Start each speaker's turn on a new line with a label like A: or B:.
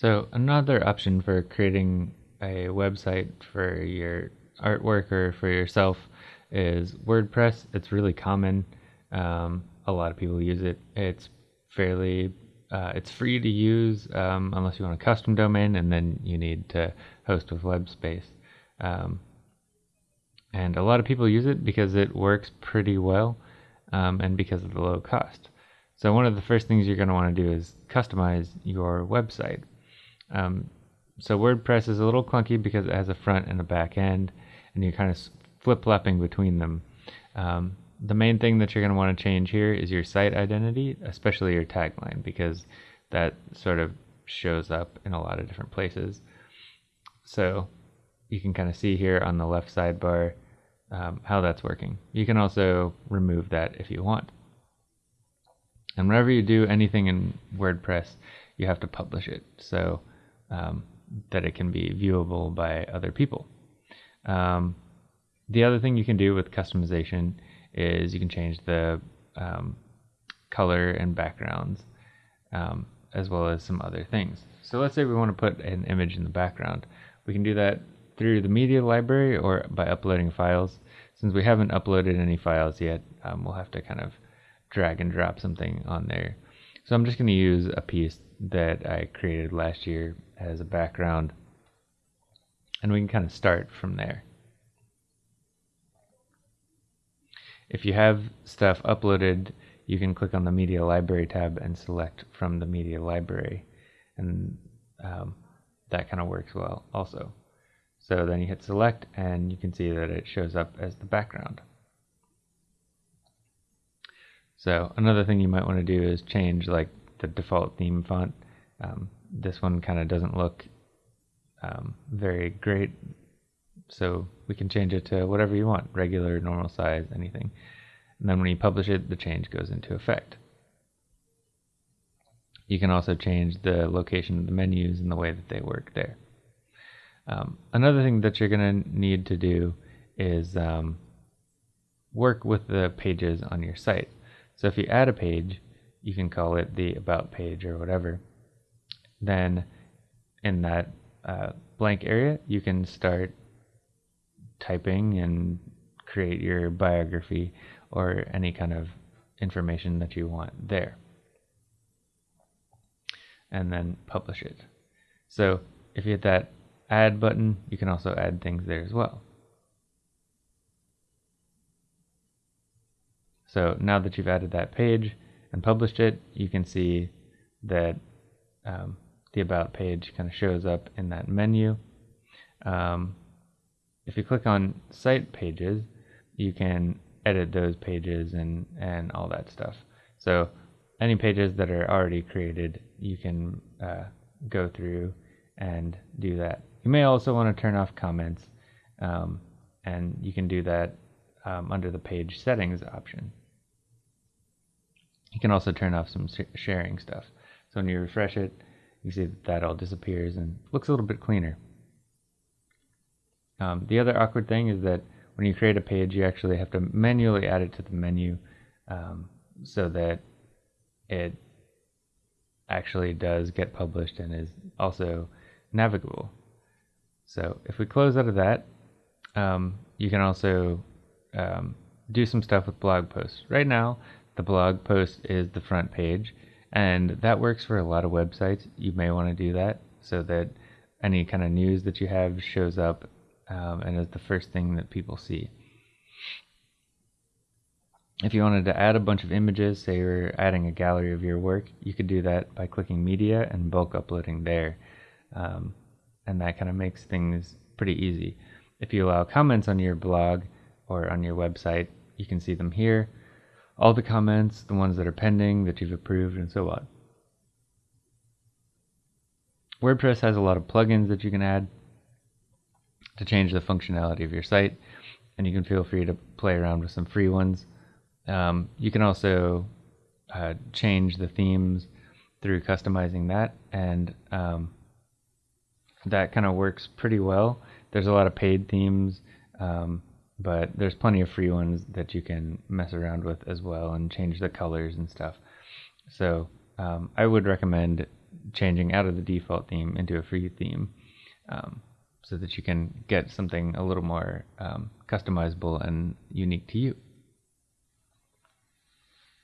A: So another option for creating a website for your artwork or for yourself is WordPress. It's really common. Um, a lot of people use it. It's fairly uh, it's free to use um, unless you want a custom domain, and then you need to host with WebSpace. Um, and a lot of people use it because it works pretty well um, and because of the low cost. So one of the first things you're going to want to do is customize your website. Um, so WordPress is a little clunky because it has a front and a back end, and you're kind of flip-flopping between them. Um, the main thing that you're going to want to change here is your site identity, especially your tagline, because that sort of shows up in a lot of different places. So you can kind of see here on the left sidebar um, how that's working. You can also remove that if you want. And whenever you do anything in WordPress, you have to publish it so um, that it can be viewable by other people. Um, the other thing you can do with customization is you can change the um, color and backgrounds um, as well as some other things. So let's say we want to put an image in the background. We can do that through the media library or by uploading files. Since we haven't uploaded any files yet, um, we'll have to kind of drag and drop something on there. So I'm just going to use a piece that I created last year as a background and we can kind of start from there. If you have stuff uploaded, you can click on the Media Library tab and select from the Media Library. And um, that kind of works well also. So then you hit select and you can see that it shows up as the background. So another thing you might want to do is change like the default theme font. Um, this one kind of doesn't look um, very great so we can change it to whatever you want, regular, normal size, anything. And then when you publish it, the change goes into effect. You can also change the location of the menus and the way that they work there. Um, another thing that you're going to need to do is um, work with the pages on your site. So if you add a page, you can call it the About page or whatever. Then in that uh, blank area, you can start typing and create your biography or any kind of information that you want there. And then publish it. So if you hit that add button, you can also add things there as well. So now that you've added that page and published it, you can see that um, the About page kind of shows up in that menu. Um, if you click on site pages, you can edit those pages and, and all that stuff. So any pages that are already created, you can uh, go through and do that. You may also want to turn off comments, um, and you can do that um, under the page settings option. You can also turn off some sharing stuff. So when you refresh it, you see that, that all disappears and looks a little bit cleaner. Um, the other awkward thing is that when you create a page, you actually have to manually add it to the menu um, so that it actually does get published and is also navigable. So if we close out of that, um, you can also um, do some stuff with blog posts. Right now, the blog post is the front page, and that works for a lot of websites. You may want to do that so that any kind of news that you have shows up um, and is the first thing that people see. If you wanted to add a bunch of images, say you're adding a gallery of your work, you could do that by clicking media and bulk uploading there. Um, and that kind of makes things pretty easy. If you allow comments on your blog or on your website, you can see them here. All the comments, the ones that are pending, that you've approved, and so on. WordPress has a lot of plugins that you can add to change the functionality of your site, and you can feel free to play around with some free ones. Um, you can also uh, change the themes through customizing that, and um, that kind of works pretty well. There's a lot of paid themes, um, but there's plenty of free ones that you can mess around with as well and change the colors and stuff. So um, I would recommend changing out of the default theme into a free theme um, so that you can get something a little more um, customizable and unique to you.